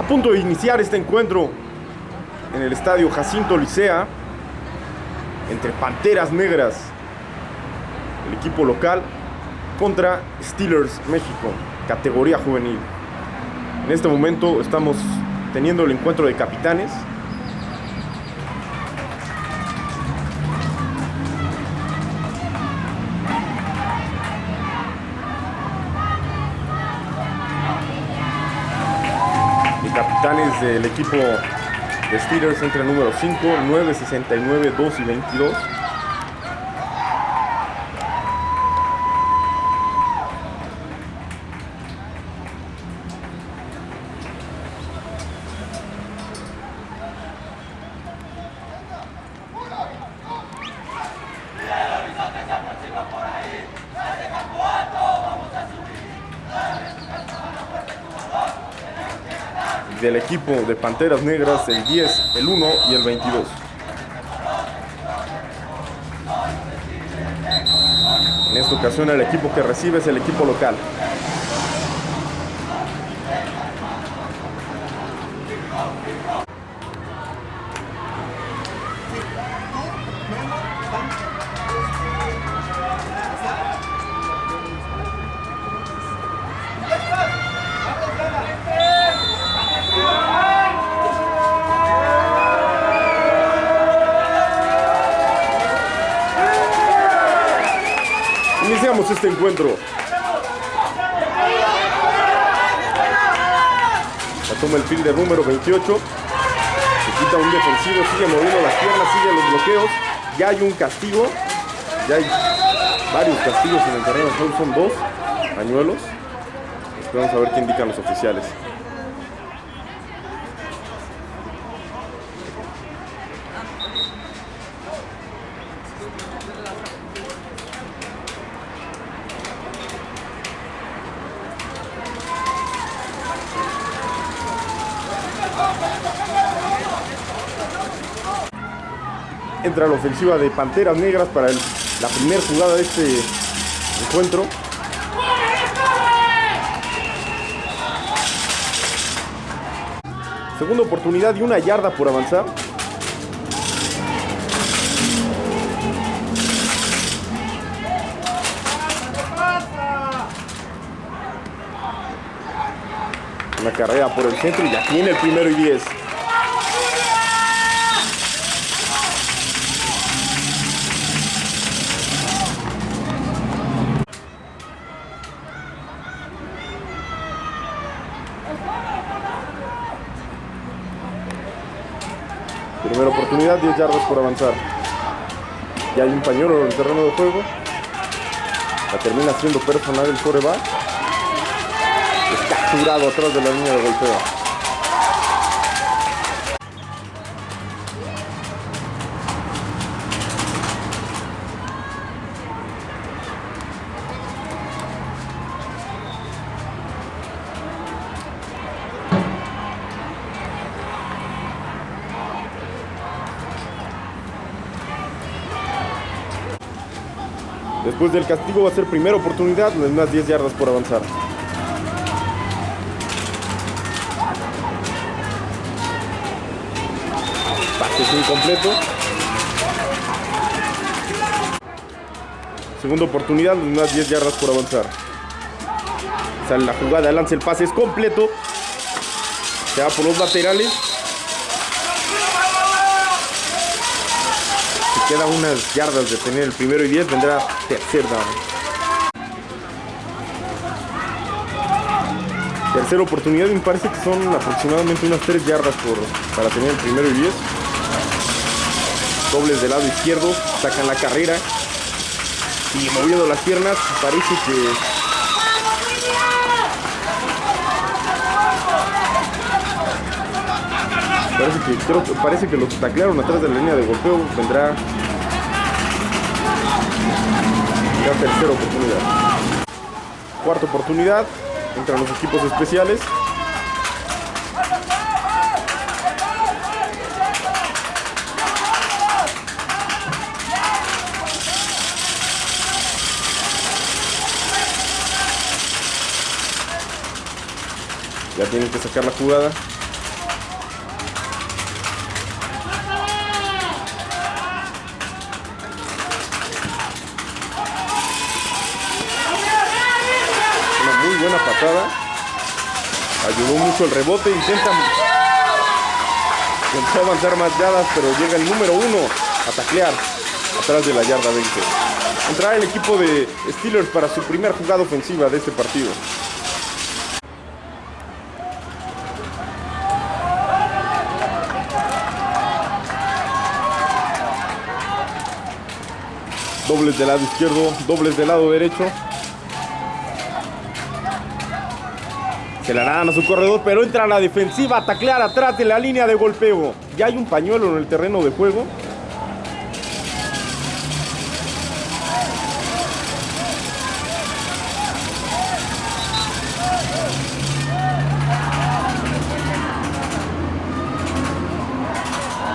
A punto de iniciar este encuentro en el estadio Jacinto Licea entre Panteras Negras, el equipo local, contra Steelers México, categoría juvenil. En este momento estamos teniendo el encuentro de capitanes. Del equipo de Steelers entre el número 5, 9, 69, 2 y 22. Equipo de Panteras Negras, el 10, el 1 y el 22. En esta ocasión el equipo que recibe es el equipo local. Este encuentro. La toma el fielder número 28. Se quita un defensivo, sigue moviendo las piernas, sigue los bloqueos. Ya hay un castigo. Ya hay varios castigos en el terreno de. Son dos pañuelos. Vamos a ver qué indican los oficiales. Entra la ofensiva de Panteras Negras para el- la primera jugada de este encuentro. Segunda oportunidad y una yarda por avanzar. Una carrera por el centro y ya tiene el primero y 10. Primera oportunidad, 10 yardas por avanzar. Ya hay un pañuelo en el terreno de juego. La termina siendo personal el coreback. Es capturado atrás de la línea de golpeo. Después del castigo va a ser primera oportunidad, unas 10 yardas por avanzar. Pase incompleto. Segunda oportunidad, unas 10 yardas por avanzar. Sale la jugada, lanza el pase, es completo. Se va por los laterales. Queda unas yardas de tener el primero y 10, vendrá tercer down. Tercera oportunidad y me parece que son aproximadamente unas 3 yardas por, para tener el primero y 10. Dobles del lado izquierdo, sacan la carrera y moviendo las piernas parece que parece que creo parece que los taclearon atrás de la línea de golpeo vendrá tercera oportunidad. Cuarta oportunidad entran los equipos especiales. Ya tienen que sacar la jugada el rebote. Intenta, intentó avanzar más yardas, pero llega el número uno a taclear atrás de la yarda 20. Entrará el equipo de Steelers para su primera jugada ofensiva de este partido. Dobles del lado izquierdo, dobles del lado derecho. Se la dan a su corredor, pero entra a la defensiva a taclear atrás de la línea de golpeo. Ya hay un pañuelo en el terreno de juego.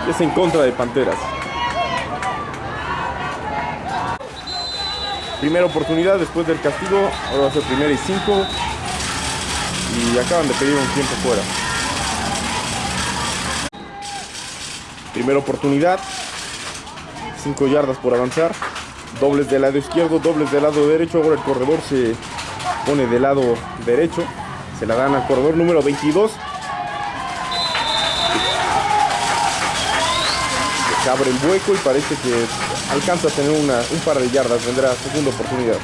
Es en contra de Panteras. Primera oportunidad después del castigo. Ahora va a ser primera y cinco. Y acaban de pedir un tiempo fuera. Primera oportunidad. 5 yardas por avanzar. Dobles del lado izquierdo, dobles del lado derecho. Ahora el corredor se pone del lado derecho. Se la dan al corredor número 22. Se abre el hueco y parece que alcanza a tener una, un par de yardas. Vendrá segunda oportunidad.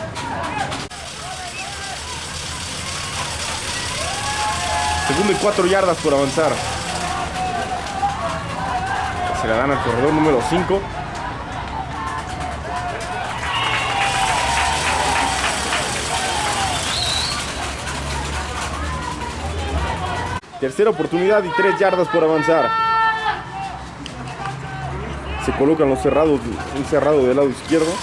Segundo y cuatro yardas por avanzar. Se la dan al corredor número 5. Tercera oportunidad y tres yardas por avanzar. Se colocan los cerrados, un cerrado del lado izquierdo.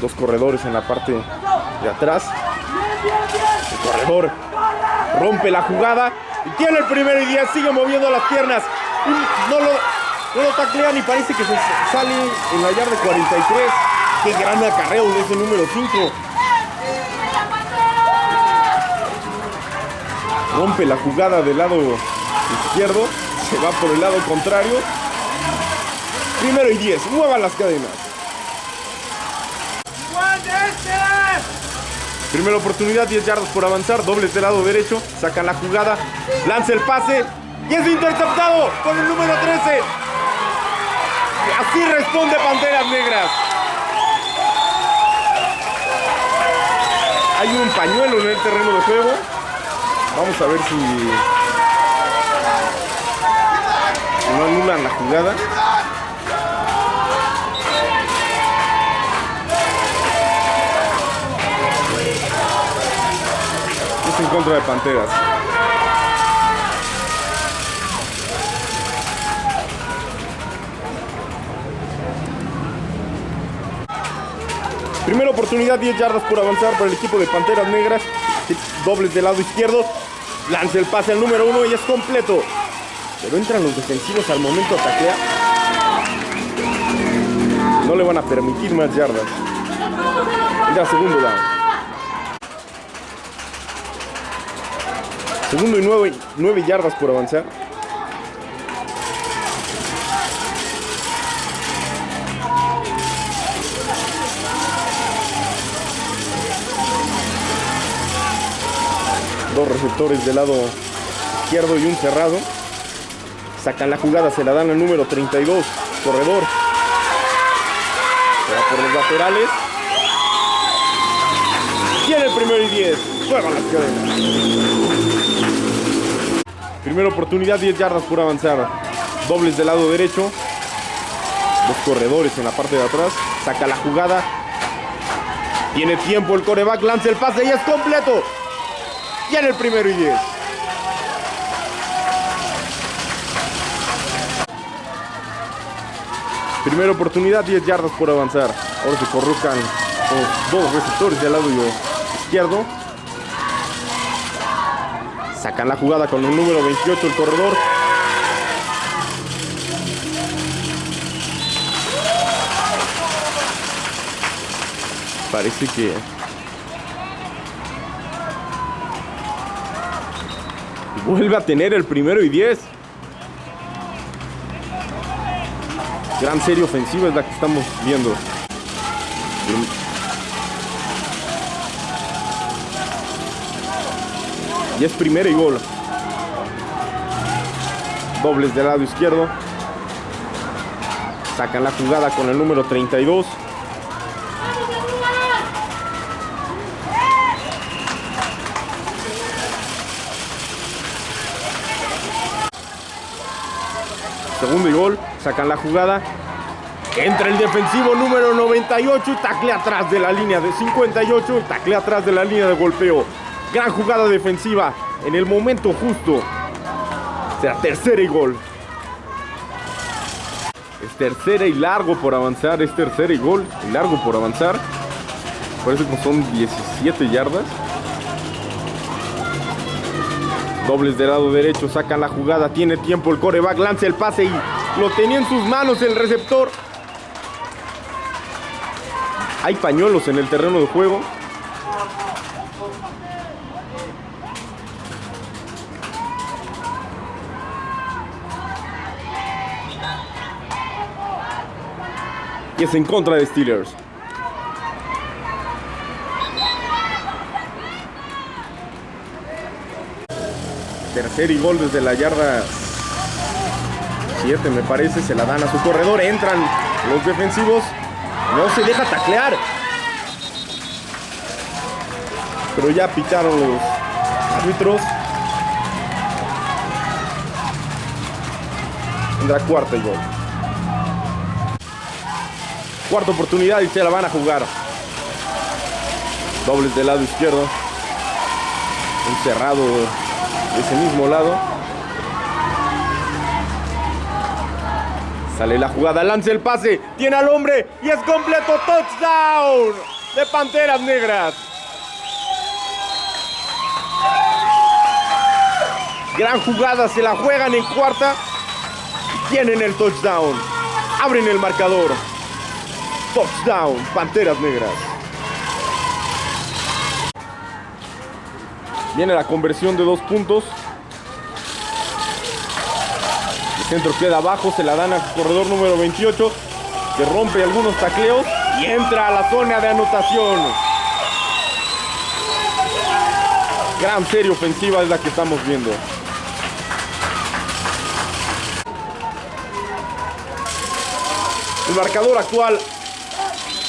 Dos corredores en la parte de atrás. Rompe la jugada y tiene el primero y 10, sigue moviendo las piernas. No lo, no lo taclean y parece que se sale en la yarda 43. Qué gran acarreo de ese número 5. Rompe la jugada del lado izquierdo. Se va por el lado contrario. Primero y 10. Muevan las cadenas. Primera oportunidad, 10 yardas por avanzar, dobles del lado derecho, sacan la jugada, lanza el pase y es interceptado con el número 13. Así responde Panteras Negras. Hay un pañuelo en el terreno de juego. Vamos a ver si no anulan la jugada. Contra de Panteras. Primera oportunidad, 10 yardas por avanzar para el equipo de Panteras Negras. Dobles del lado izquierdo. Lanza el pase al número uno y es completo. Pero entran los defensivos al momento de. No le van a permitir más yardas. Ya segundo down. Segundo y nueve, nueve yardas por avanzar. Dos receptores del lado izquierdo y un cerrado. Sacan la jugada, se la dan al número 32, corredor. Se va por los laterales. Tiene el primero y 10. Juegan las cadenas. Primera oportunidad, 10 yardas por avanzar. Dobles del lado derecho. Dos corredores en la parte de atrás. Saca la jugada. Tiene tiempo el coreback, lanza el pase y es completo. Ya en el primero y 10. Primera oportunidad, 10 yardas por avanzar. Ahora se colocan los dos receptores del lado izquierdo. Sacan la jugada con el número 28, el corredor. Parece que... Vuelve a tener el primero y 10. Gran serie ofensiva es la que estamos viendo. Y es primera y gol. Dobles del lado izquierdo. Sacan la jugada con el número 32. Segundo y gol. Sacan la jugada. Entra el defensivo número 98 y tacle atrás de la línea de 58. Tacle atrás de la línea de golpeo. Gran jugada defensiva en el momento justo. Será tercera y gol. Es tercera y largo por avanzar. Es tercera y gol. Y largo por avanzar. Parece que son 17 yardas. Dobles del lado derecho. Sacan la jugada. Tiene tiempo el coreback. Lanza el pase y lo tenía en sus manos el receptor. Hay pañuelos en el terreno de juego. Y es en contra de Steelers. Tercer y gol desde la yarda 7 me parece. Se la dan a su corredor. Entran los defensivos. No se deja taclear. Pero ya pitaron los árbitros. Tendrá cuarta y gol. Cuarta oportunidad y se la van a jugar. Dobles del lado izquierdo. Encerrado de ese mismo lado. Sale la jugada, lanza el pase, tiene al hombre y es completo touchdown de Panteras Negras. Gran jugada, se la juegan en cuarta tienen el touchdown. Abren el marcador. Touchdown, Panteras Negras. Viene la conversión de dos puntos. El centro queda abajo, se la dan al corredor número 28, que rompe algunos tacleos y entra a la zona de anotación. Gran serie ofensiva es la que estamos viendo. El marcador actual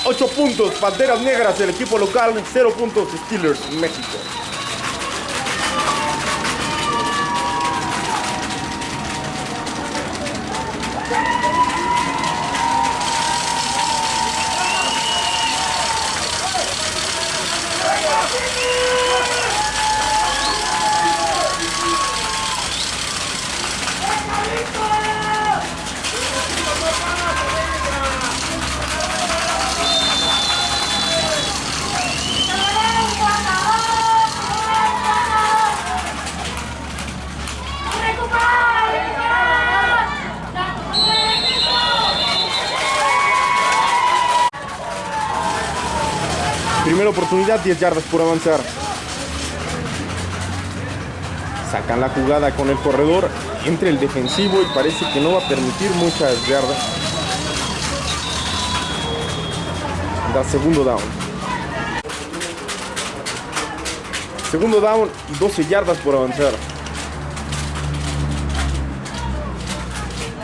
8 puntos, Panteras Negras, el equipo local, 0 puntos, Steelers, México. Primera oportunidad, 10 yardas por avanzar. Sacan la jugada con el corredor entre el defensivo y parece que no va a permitir muchas yardas. Da segundo down. Segundo down y 12 yardas por avanzar.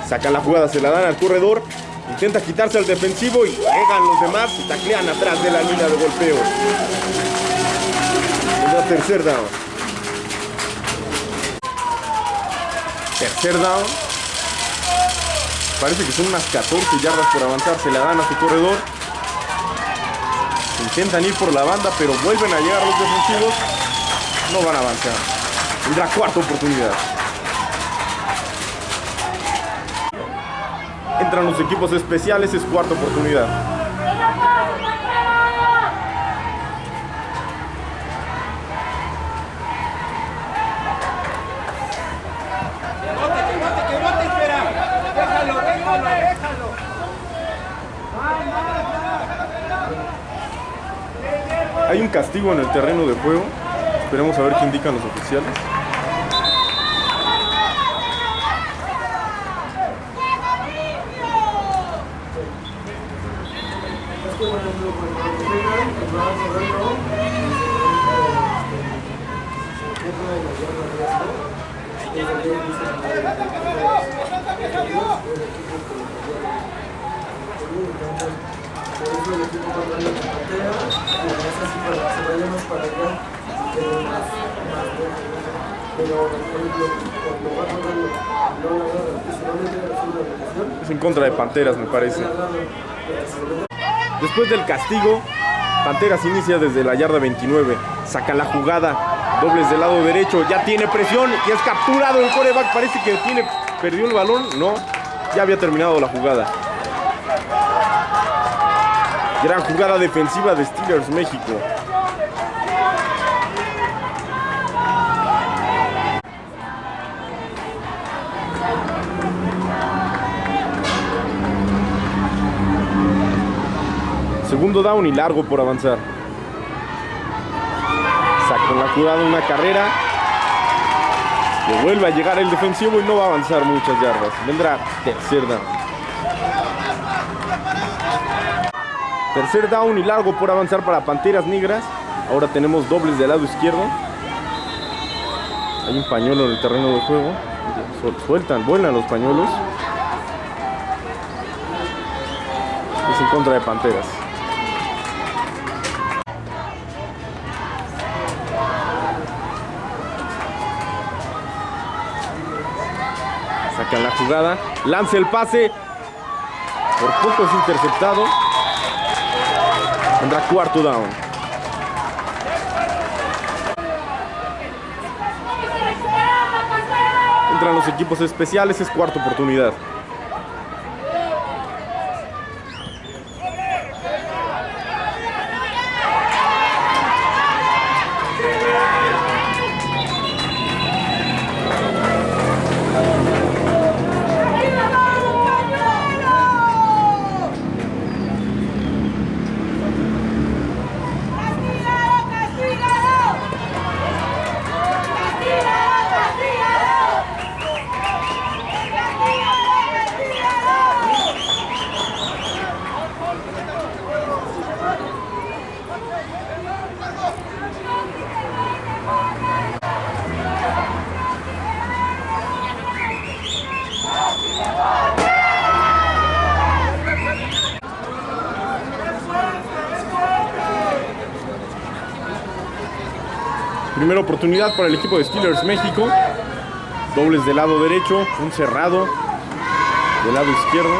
Sacan la jugada, se la dan al corredor. Intenta quitarse al defensivo y llegan los demás y taclean atrás de la línea de golpeo. La tercer down. Tercer down. Parece que son unas 14 yardas por avanzar. Se la dan a su corredor. Intentan ir por la banda, pero vuelven a llegar los defensivos. No van a avanzar. Tendrá cuarta oportunidad. Entran los equipos especiales, es cuarta oportunidad. Hay un castigo en el terreno de juego. Esperemos a ver qué indican los oficiales. En contra de Panteras, me parece. Después del castigo, Panteras inicia desde la yarda 29. Saca la jugada. Dobles del lado derecho. Ya tiene presión y es capturado el coreback. Parece que tiene, perdió el balón. No, ya había terminado la jugada. Gran jugada defensiva de Steelers México. Segundo down y largo por avanzar. Saca la jugada una carrera. Le vuelve a llegar el defensivo y no va a avanzar muchas yardas. Vendrá tercer down. Tercer down y largo por avanzar para Panteras Negras. Ahora tenemos dobles del lado izquierdo. Hay un pañuelo en el terreno de juego. Sueltan, vuelan los pañuelos. Es en contra de Panteras. Jugada. Lanza el pase. Por poco es interceptado. Tendrá cuarto down. Entran los equipos especiales. Es cuarta oportunidad. Primera oportunidad para el equipo de Steelers México. Dobles del lado derecho, un cerrado del lado izquierdo.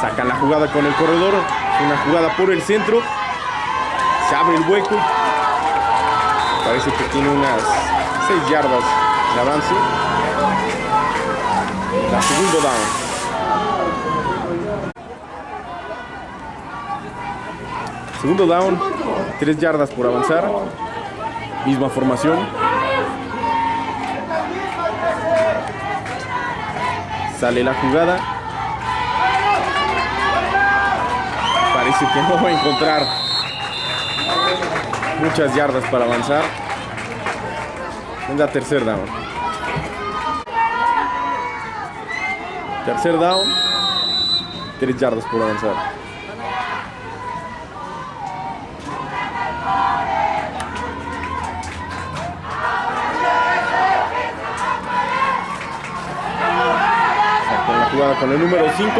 Sacan la jugada con el corredor. Una jugada por el centro. Se abre el hueco. Parece que tiene unas 6 yardas de avance. La segundo down. Segundo down, 3 yardas por avanzar. Misma formación. Sale la jugada. Parece que no va a encontrar muchas yardas para avanzar. Venga, tercer down. Tercer down. Tres yardas por avanzar. Con el número 5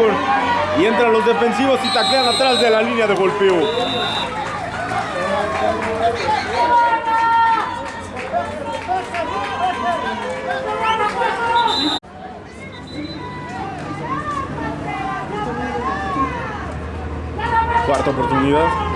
y entran los defensivos y taclean atrás de la línea de golpeo. Cuarta oportunidad.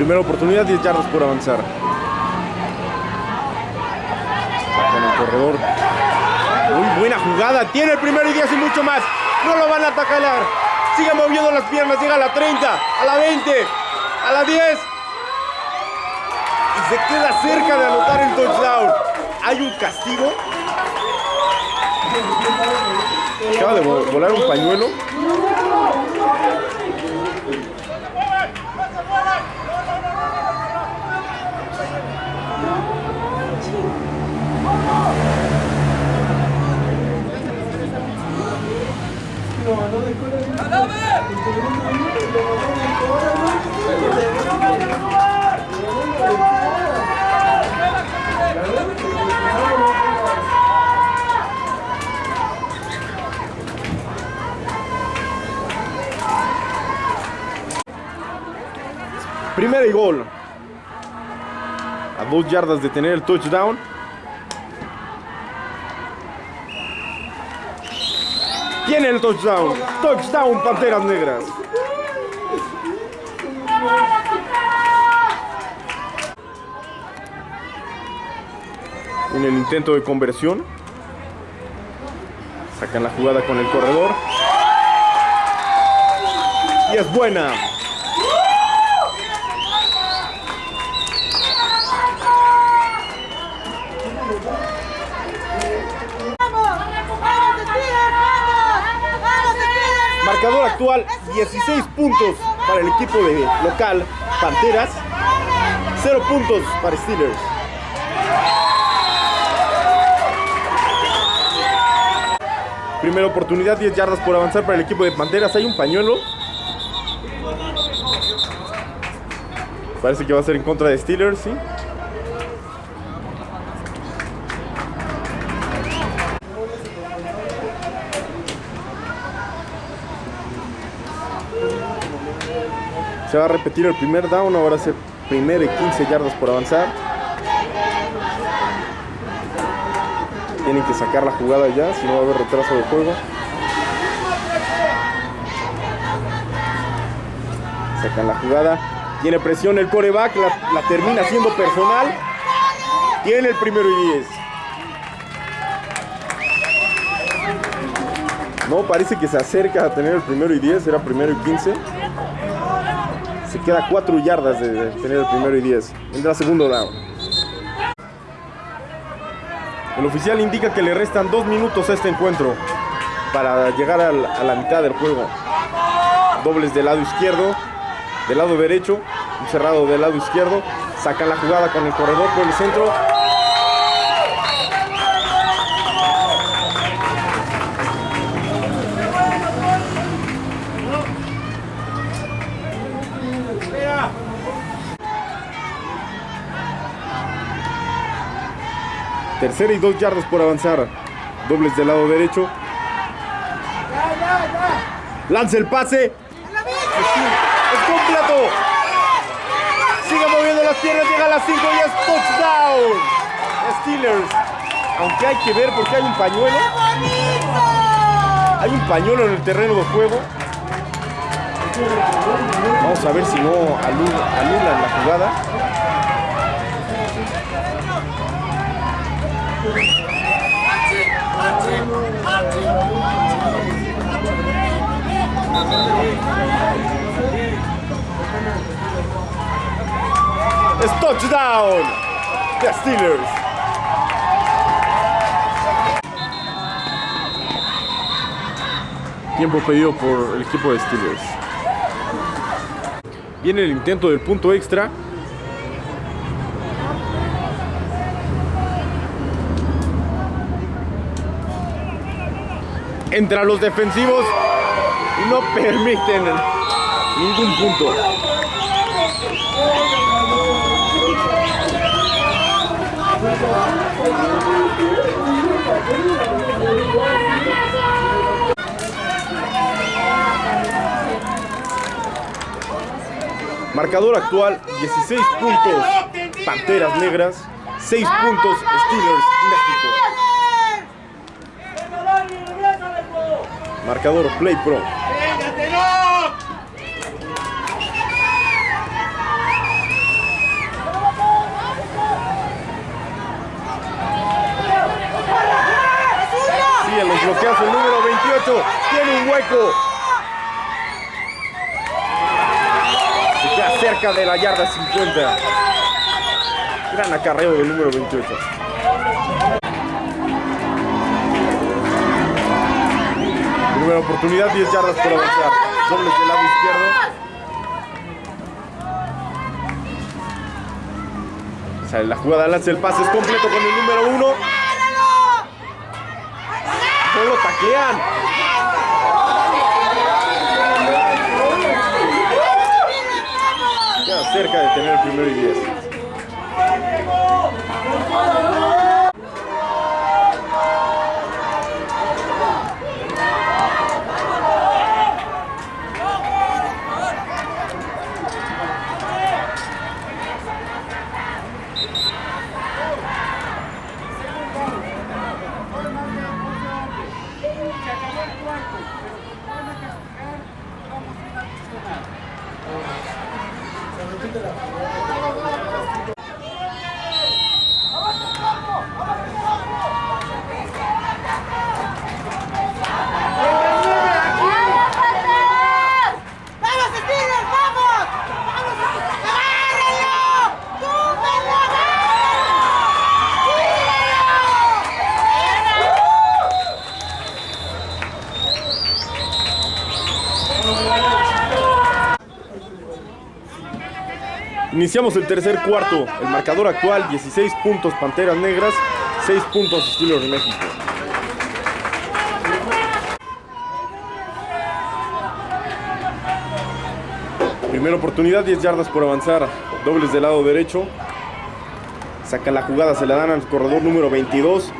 Primera oportunidad, 10 yardas por avanzar. Sacan el corredor. Muy buena jugada. Tiene el primero y 10 y mucho más. No lo van a atacar. Sigue moviendo las piernas. Llega a la 30, a la 20, a la 10. Y se queda cerca de anotar el touchdown. Hay un castigo. Acaba de volar un pañuelo. Primera y gol. A dos yardas de tener el touchdown. El touchdown. Touchdown, Panteras Negras. En el intento de conversión. Sacan la jugada con el corredor. Y es buena. Marcador actual 16 puntos para el equipo de local Panteras, 0 puntos para Steelers. Primera oportunidad, 10 yardas por avanzar para el equipo de Panteras. Hay un pañuelo. Parece que va a ser en contra de Steelers, ¿sí? Se va a repetir el primer down, ahora ser primer y 15 yardas por avanzar. Tienen que sacar la jugada ya, si no va a haber retraso de juego. Sacan la jugada. Tiene presión el coreback, la, la termina siendo personal. Tiene el primero y 10. No, parece que se acerca a tener el primero y 10, era primero y 15. Queda 4 yardas de tener el primero y 10. Entra segundo down. El oficial indica que le restan 2 minutos a este encuentro para llegar a la mitad del juego. Dobles del lado izquierdo, del lado derecho, un cerrado del lado izquierdo. Sacan la jugada con el corredor por el centro. Tercera y dos yardas por avanzar. Dobles del lado derecho. Lanza el pase. Es completo. Sigue moviendo las piernas. Llega a las 5 y es touchdown. Steelers. Aunque hay que ver porque hay un pañuelo. Hay un pañuelo en el terreno de juego. Vamos a ver si no anulan la jugada. Touchdown. The Steelers. Tiempo pedido por el equipo de Steelers. Viene el intento del punto extra. Entra los defensivos y no permiten ningún punto. Marcador actual 16 puntos Panteras Negras, 6 puntos Steelers México. Marcador Play Pro. bloqueazo el número 28. Tiene un hueco. Se queda cerca de la yarda 50. Gran acarreo del número 28. Primera oportunidad, 10 yardas por avanzar. Dobles del lado izquierdo. Sale la jugada, lanza el pase, es completo con el número 1. No lo taclean. Queda cerca de tener el primero y 10. Iniciamos el tercer cuarto. El marcador actual, 16 puntos Panteras Negras, 6 puntos Steelers de México. Primera oportunidad, 10 yardas por avanzar. Dobles del lado derecho. Saca la jugada, se la dan al corredor número 22.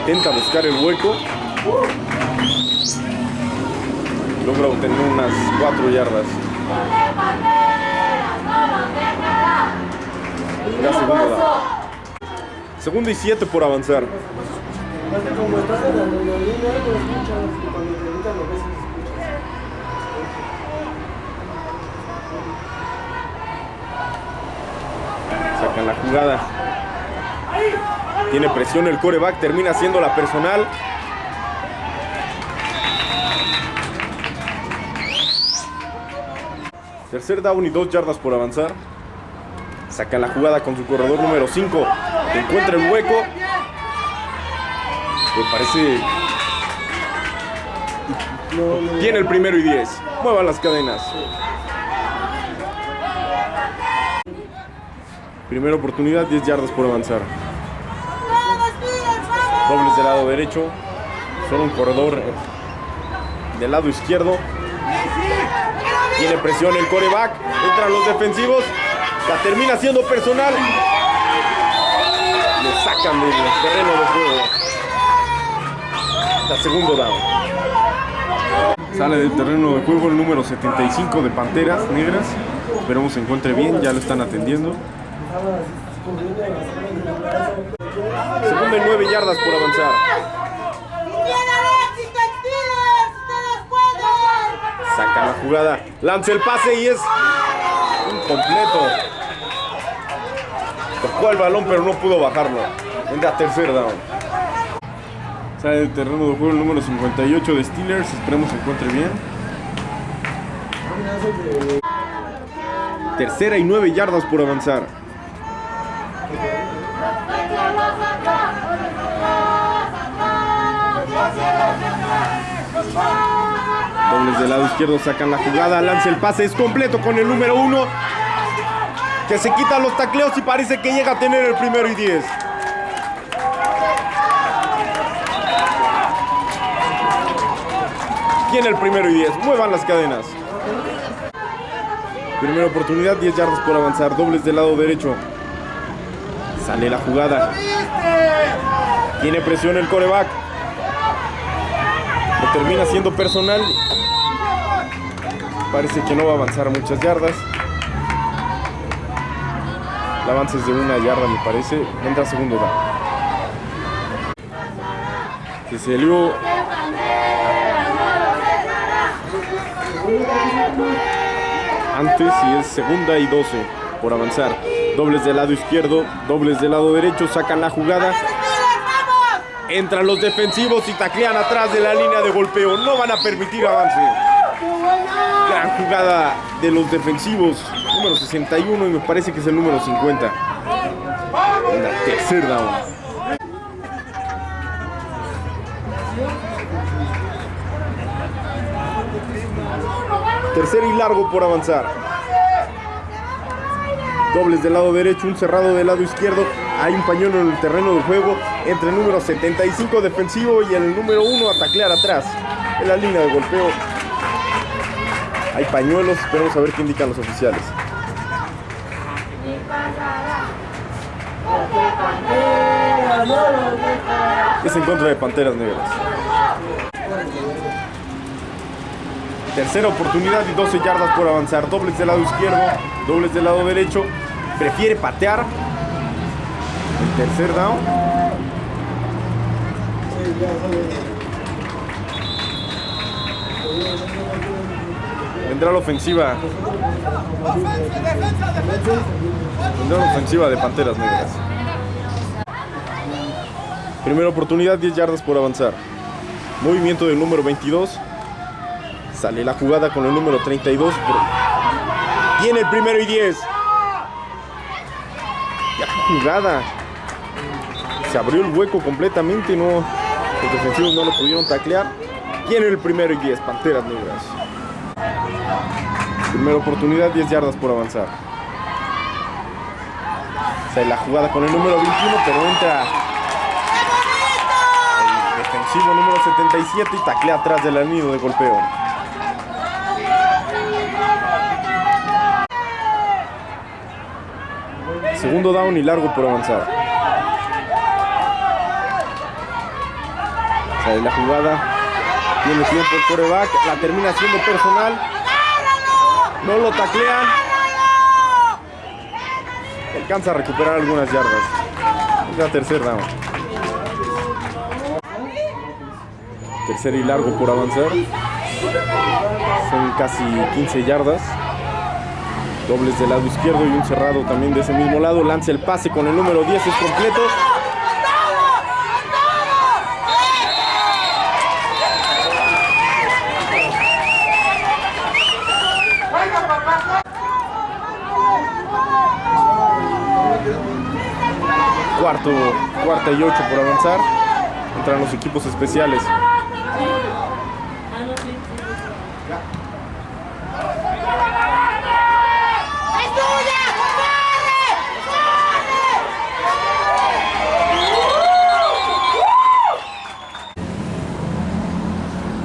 Intenta buscar el hueco. Logra obtener unas 4 yardas. Ya segundo y 7 por avanzar. Como estás en la adrenalina, lo escuchas, y cuando te gritan lo ves y escuchas. Sacan la jugada. Tiene presión el coreback, termina siendo la personal. Tercer down y dos yardas por avanzar. Saca la jugada con su corredor número 5. Encuentra el hueco. Me parece. Tiene el primero y 10. Muevan las cadenas. Primera oportunidad, 10 yardas por avanzar. Dobles del lado derecho. Solo un corredor eh, del lado izquierdo. Tiene presión el coreback. Entran los defensivos. La termina siendo personal. Lo sacan del terreno de juego. La segundo down. Sale del terreno de juego el número 75 de Panteras Negras. Esperemos se encuentre bien. Ya lo están atendiendo. Segunda y nueve yardas por avanzar. Saca la jugada, lanza el pase y es incompleto. El balón pero no pudo bajarlo. Entra tercer down. Sale del terreno de juego el número 58 de Steelers. Esperemos se encuentre bien. Tercera y nueve yardas por avanzar. Dobles del lado izquierdo sacan la jugada, lanza el pase, es completo con el número uno. Que se quitan los tacleos y parece que llega a tener el primero y 10. Tiene el primero y 10. Muevan las cadenas. Primera oportunidad, 10 yardas por avanzar. Dobles del lado derecho. Sale la jugada. Tiene presión el coreback. Lo termina siendo personal. Parece que no va a avanzar muchas yardas. El avance es de una yarda, me parece. Entra segundo down. Se salió. Antes y es segunda y 12 por avanzar. Dobles del lado izquierdo, dobles del lado derecho, sacan la jugada. Entran los defensivos y taclean atrás de la línea de golpeo. No van a permitir avance. Gran jugada de los defensivos. Número 61 y me parece que es el número 50. En la tercer down. Tercer y largo por avanzar. Dobles del lado derecho, un cerrado del lado izquierdo. Hay un pañuelo en el terreno del juego entre el número 75 defensivo y el número 1 a taclear atrás. En la línea de golpeo. Hay pañuelos, esperemos a ver qué indican los oficiales. Es en contra de Panteras Negras. Tercera oportunidad y 12 yardas por avanzar. Dobles del lado izquierdo, dobles del lado derecho. Prefiere patear. El tercer down. Vendrá la ofensiva. Vendrá la ofensiva de Panteras Negras. Primera oportunidad, 10 yardas por avanzar. Movimiento del número 22. Sale la jugada con el número 32. Tiene el primero y 10. Ya jugada. Se abrió el hueco completamente. No, los defensivos no lo pudieron taclear. Tiene el primero y 10. Panteras Negras. Primera oportunidad, 10 yardas por avanzar. Sale la jugada con el número 21, pero entra el defensivo número 77 y taclea atrás del anillo de golpeo. Segundo down y largo por avanzar. Sale la jugada. Tiene tiempo el coreback. La termina siendo personal. No lo taclean. Alcanza a recuperar algunas yardas. Es la tercer down. Tercer y largo por avanzar. Son casi 15 yardas. Dobles del lado izquierdo y un cerrado también de ese mismo lado. Lanza el pase con el número 10, es completo. Cuarto, cuarta y ocho por avanzar. Entran los equipos especiales.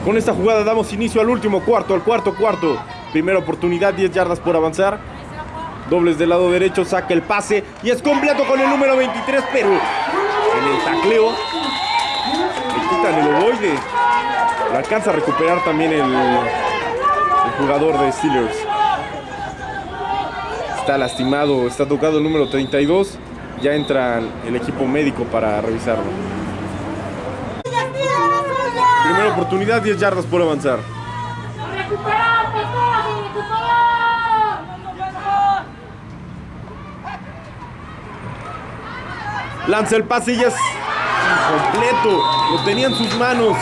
Con esta jugada damos inicio al último cuarto, al cuarto cuarto. Primera oportunidad, 10 yardas por avanzar. Dobles del lado derecho, saca el pase y es completo con el número 23, pero en el tacleo le quitan el ovoide. Lo alcanza a recuperar también el, el jugador de Steelers. Está lastimado, está tocado el número 32. Ya entra el equipo médico para revisarlo. Primera oportunidad, 10 yardas por avanzar. Lanza el pase y es completo. Lo tenía en sus manos.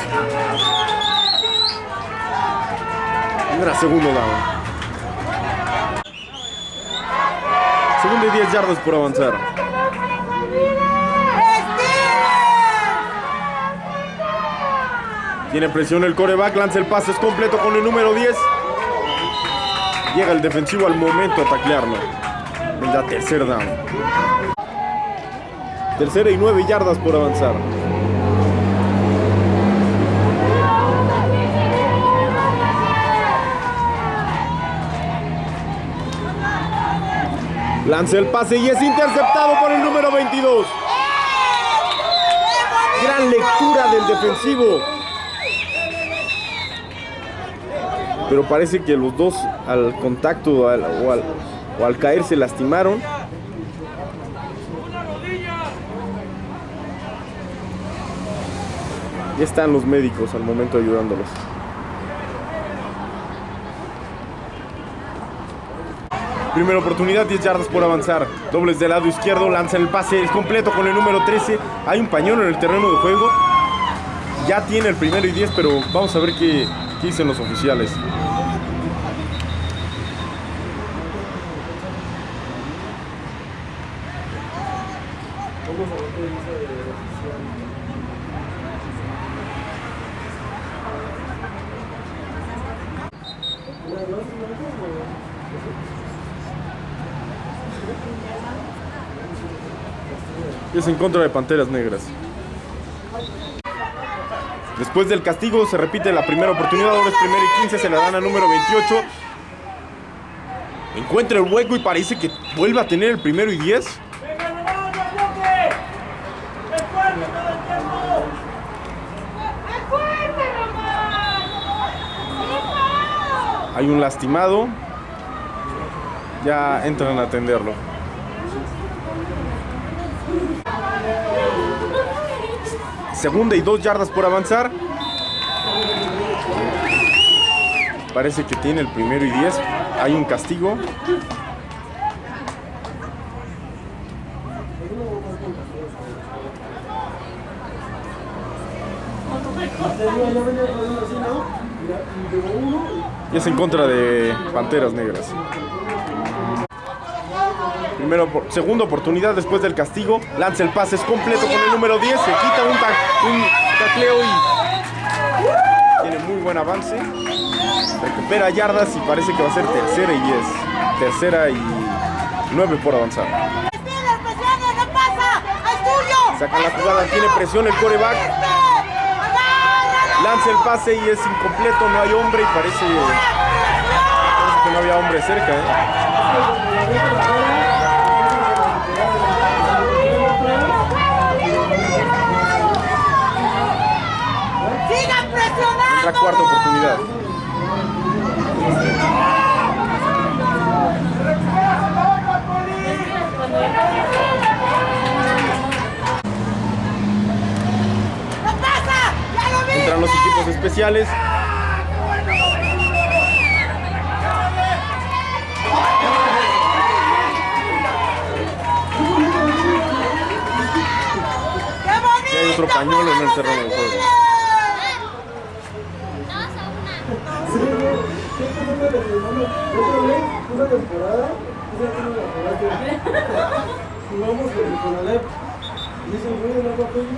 Era segundo down. Segundo y 10 yardas por avanzar. Tiene presión el coreback, lanza el pase, es completo con el número 10. Llega el defensivo al momento a taclearlo. Vendrá tercer down. Tercera y nueve yardas por avanzar. Lanza el pase y es interceptado por el número 22. Gran lectura del defensivo. Pero parece que los dos al contacto o, al, o al caer se lastimaron. Están los médicos al momento ayudándolos. Primera oportunidad, 10 yardas por avanzar. Dobles del lado izquierdo, lanza el pase, es completo con el número 13. Hay un pañuelo en el terreno de juego. ya tiene el primero y 10, pero vamos a ver qué dicen los oficiales. Vamos a ver qué dice de oficial. Una, dos, Y es en contra de Panteras Negras. Después del castigo se repite la primera oportunidad, ahora es primero y 15, se la dan a número 28. Encuentra el hueco y parece que vuelve a tener el primero y 10. ¡Es fuerte, Román! ¡Hijo! Hay un lastimado. Ya entran a atenderlo. Segunda y dos yardas por avanzar. Parece que tiene el primero y 10. Hay un castigo. Y es en contra de Panteras Negras. Segunda oportunidad después del castigo. Lanza el pase, es completo con el número 10. Se quita un, ta- tacleo y tiene muy buen avance. Recupera yardas y parece que va a ser tercera y 10. Tercera y 9 por avanzar. Sacan la jugada, tiene presión el coreback. Lanza el pase y es incompleto, no hay hombre y parece, parece que no había hombre cerca. ¿eh? Otra cuarta oportunidad. Entran los equipos especiales. Y hay otro pañuelo en el terreno del juego. Otra vez, una temporada, esa fue una temporada que jugamos con con Alep. Y ese güey no fue fue con la cabeza de los Y llamada de que terminamos, se sentó.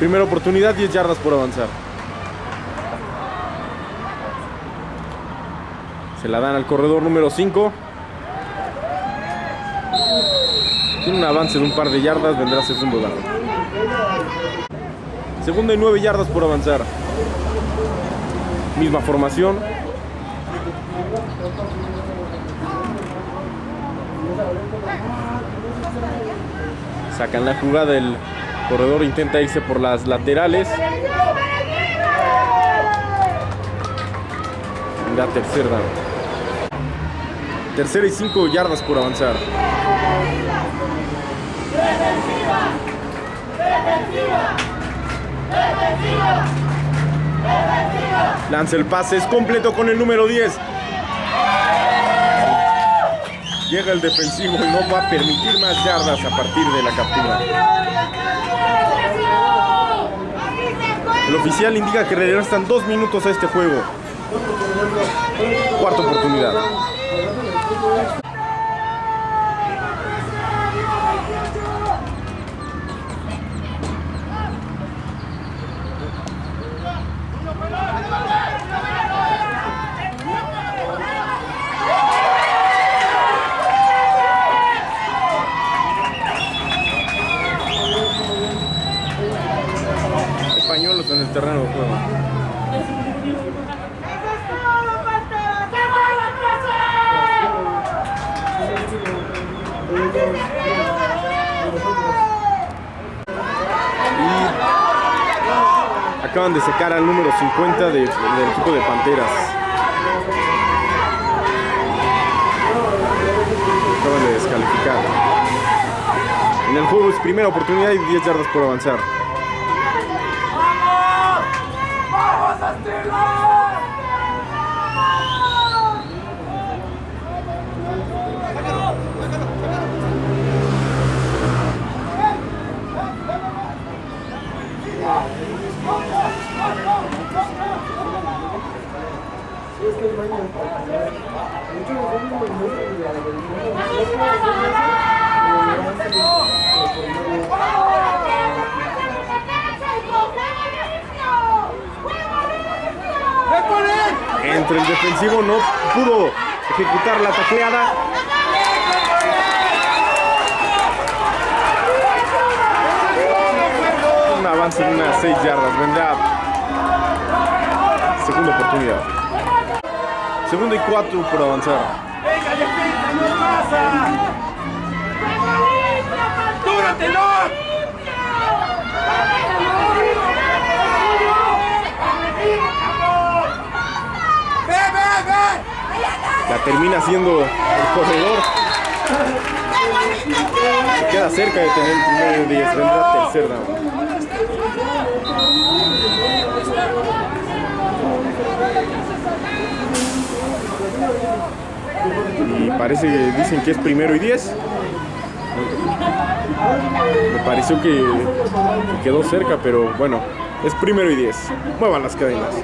Primera oportunidad, 10 yardas por avanzar. Se la dan al corredor número 5. Tiene un avance de un par de yardas, vendrá segundo down. Segunda y 9 yardas por avanzar. Misma formación. Sacan la jugada, el corredor intenta irse por las laterales. La tercera. Tercera y 5 yardas por avanzar. Lanza el pase, es completo con el número 10. Llega el defensivo y no va a permitir más yardas a partir de la captura. El oficial indica que restan dos minutos a este juego. Cuarta oportunidad. Españolos en el terreno de juego. Y acaban de secar al número 50 de- del equipo de Panteras. Acaban de descalificar. En el juego es primera oportunidad y 10 yardas por avanzar. es que hay baños para jugar. Muchos de los niños de la Entre el defensivo no pudo ejecutar la tacleada. Un avance de unas 6 yardas. Vendrá segunda oportunidad. Segundo y cuatro por avanzar. ¡Venga, defensa, no pasa! ¡Dúratelo! ¡Ve, ve, ve! La termina haciendo el corredor. Se queda cerca de tener el primero de 10. Vendrá tercer down. Y parece que dicen que es primero y 10. Me pareció que que quedó cerca, pero bueno, es primero y 10. Muevan las cadenas.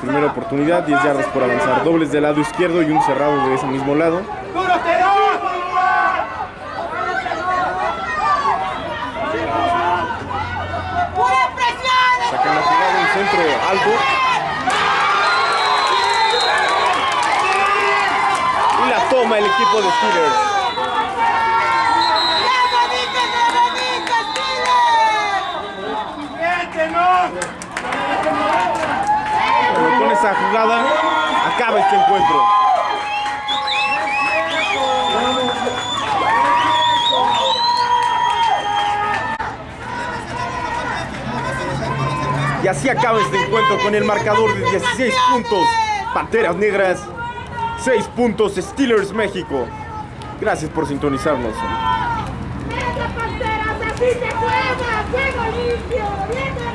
Primera oportunidad, 10 yardas por avanzar. Dobles del lado izquierdo y un cerrado de ese mismo lado. Sacan la centro alto. Y la toma el equipo de Steelers. Bueno, con esa jugada acaba este encuentro. Y así acaba este encuentro con el marcador de 16 puntos. Panteras Negras, 6 puntos Steelers México. Gracias por sintonizarnos. ¡Venga, Panteras! ¡Así se juega! ¡Juego limpio! ¡Venga!